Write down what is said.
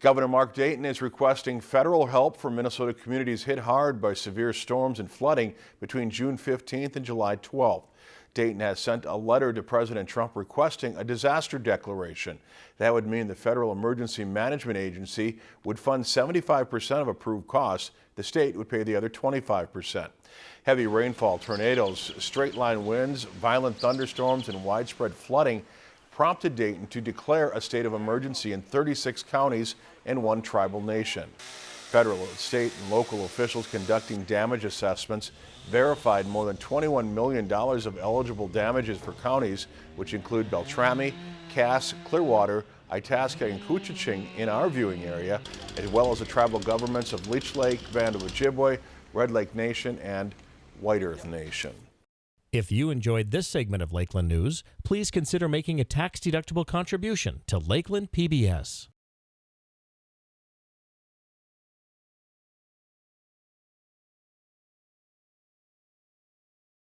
Governor Mark Dayton is requesting federal help for Minnesota communities hit hard by severe storms and flooding between June 15th and July 12th. Dayton has sent a letter to President Trump requesting a disaster declaration. That would mean the Federal Emergency Management Agency would fund 75% of approved costs. The state would pay the other 25%. Heavy rainfall, tornadoes, straight line winds, violent thunderstorms, and widespread flooding prompted Dayton to declare a state of emergency in 36 counties and one tribal nation. Federal, state, and local officials conducting damage assessments verified more than $21 million of eligible damages for counties, which include Beltrami, Cass, Clearwater, Itasca, and Koochiching in our viewing area, as well as the tribal governments of Leech Lake, Band of Ojibwe, Red Lake Nation, and White Earth Nation. If you enjoyed this segment of Lakeland News, please consider making a tax-deductible contribution to Lakeland PBS.